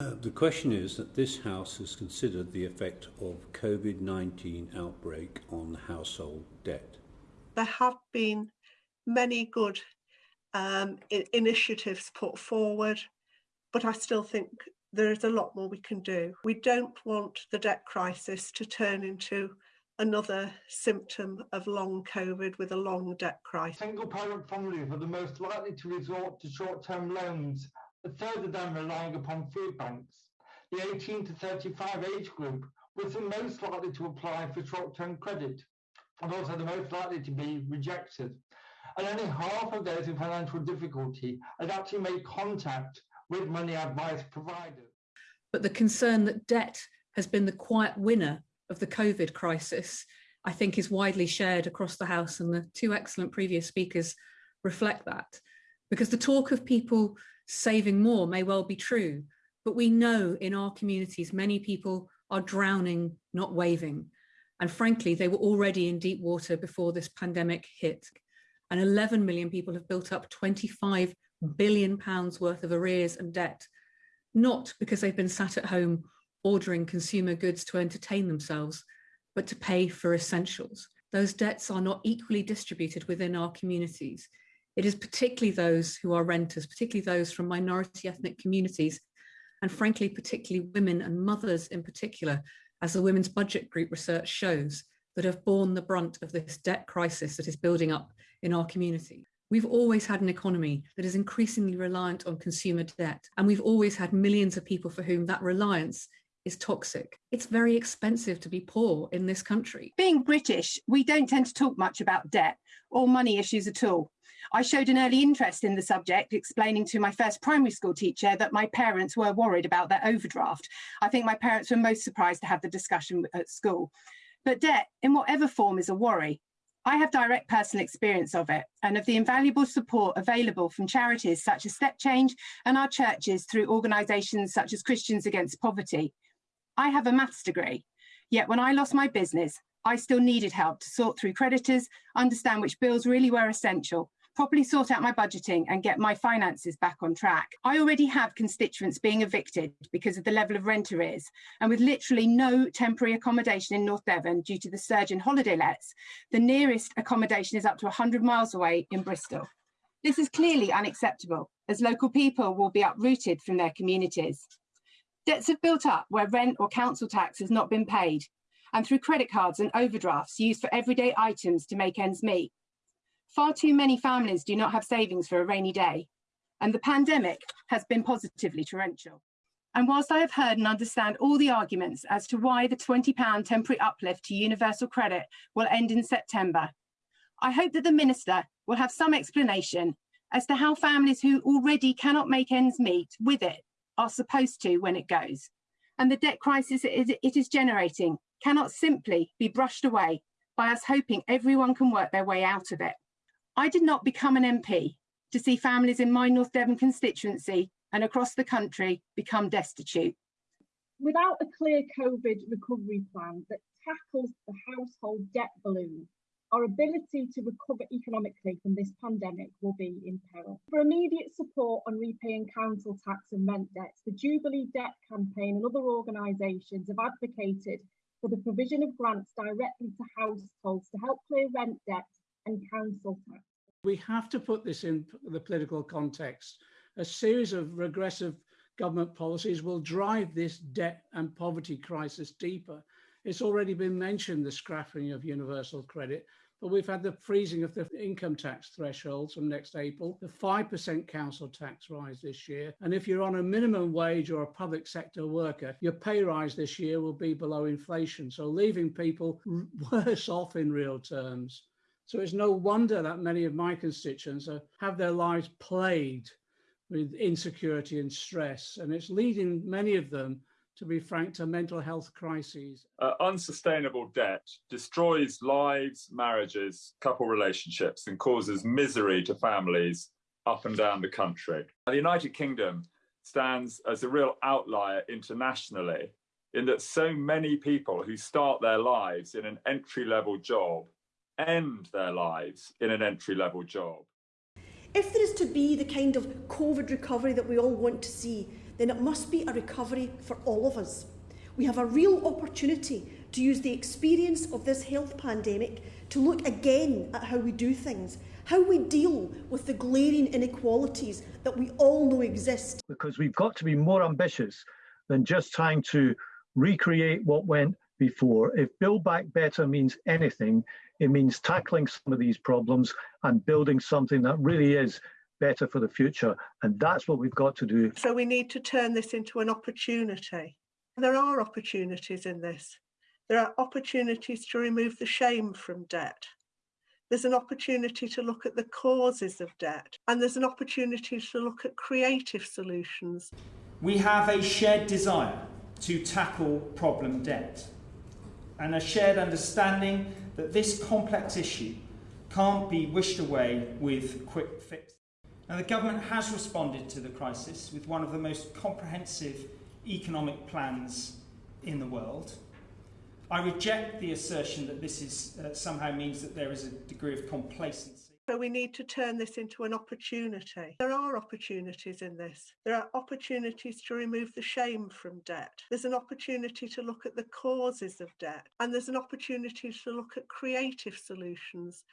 Uh, the question is that this House has considered the effect of COVID-19 outbreak on household debt. There have been many good um, initiatives put forward, but I still think there is a lot more we can do. We don't want the debt crisis to turn into another symptom of long COVID with a long debt crisis. Single parent families are the most likely to resort to short term loans, further than relying upon food banks. The 18 to 35 age group was the most likely to apply for short term credit and also the most likely to be rejected. And only half of those in financial difficulty had actually made contact with money advice providers. But the concern that debt has been the quiet winner of the COVID crisis, I think is widely shared across the House and the two excellent previous speakers reflect that. Because the talk of people saving more may well be true, but we know in our communities many people are drowning, not waving. And frankly, they were already in deep water before this pandemic hit. And 11 million people have built up 25 billion pounds worth of arrears and debt, not because they've been sat at home ordering consumer goods to entertain themselves, but to pay for essentials. Those debts are not equally distributed within our communities. It is particularly those who are renters, particularly those from minority ethnic communities, and frankly, particularly women and mothers in particular, as the Women's Budget Group research shows, that have borne the brunt of this debt crisis that is building up in our community. We've always had an economy that is increasingly reliant on consumer debt, and we've always had millions of people for whom that reliance is toxic. It's very expensive to be poor in this country. Being British, we don't tend to talk much about debt or money issues at all. I showed an early interest in the subject, explaining to my first primary school teacher that my parents were worried about their overdraft. I think my parents were most surprised to have the discussion at school. But debt, in whatever form, is a worry. I have direct personal experience of it and of the invaluable support available from charities such as Step Change and our churches through organisations such as Christians Against Poverty. I have a maths degree, yet when I lost my business, I still needed help to sort through creditors, understand which bills really were essential, properly sort out my budgeting and get my finances back on track. I already have constituents being evicted because of the level of rent arrears, and with literally no temporary accommodation in North Devon due to the surge in holiday lets, the nearest accommodation is up to 100 miles away in Bristol. This is clearly unacceptable, as local people will be uprooted from their communities. Debts have built up where rent or council tax has not been paid, and through credit cards and overdrafts used for everyday items to make ends meet. Far too many families do not have savings for a rainy day, and the pandemic has been positively torrential. And whilst I have heard and understand all the arguments as to why the £20 temporary uplift to universal credit will end in September, I hope that the Minister will have some explanation as to how families who already cannot make ends meet with it are supposed to when it goes. And the debt crisis it is generating cannot simply be brushed away by us hoping everyone can work their way out of it. I did not become an MP to see families in my North Devon constituency and across the country become destitute. Without a clear COVID recovery plan that tackles the household debt balloon, our ability to recover economically from this pandemic will be in peril. For immediate support on repaying council tax and rent debts, the Jubilee Debt Campaign and other organisations have advocated for the provision of grants directly to households to help clear rent debt and council tax. We have to put this in the political context. A series of regressive government policies will drive this debt and poverty crisis deeper it's already been mentioned, the scrapping of universal credit, but we've had the freezing of the income tax thresholds from next April, the 5% council tax rise this year. And if you're on a minimum wage or a public sector worker, your pay rise this year will be below inflation. So leaving people worse off in real terms. So it's no wonder that many of my constituents are, have their lives plagued with insecurity and stress. And it's leading many of them to be frank, to mental health crises. Uh, unsustainable debt destroys lives, marriages, couple relationships, and causes misery to families up and down the country. The United Kingdom stands as a real outlier internationally in that so many people who start their lives in an entry level job end their lives in an entry level job. If there is to be the kind of COVID recovery that we all want to see, then it must be a recovery for all of us. We have a real opportunity to use the experience of this health pandemic to look again at how we do things, how we deal with the glaring inequalities that we all know exist. Because we've got to be more ambitious than just trying to recreate what went before. If Build Back Better means anything, it means tackling some of these problems and building something that really is better for the future. And that's what we've got to do. So we need to turn this into an opportunity. There are opportunities in this. There are opportunities to remove the shame from debt. There's an opportunity to look at the causes of debt, and there's an opportunity to look at creative solutions. We have a shared desire to tackle problem debt and a shared understanding that this complex issue can't be wished away with quick fix. Now, the government has responded to the crisis with one of the most comprehensive economic plans in the world. I reject the assertion that this is, uh, somehow means that there is a degree of complacency. So we need to turn this into an opportunity. There are opportunities in this. There are opportunities to remove the shame from debt. There's an opportunity to look at the causes of debt. And there's an opportunity to look at creative solutions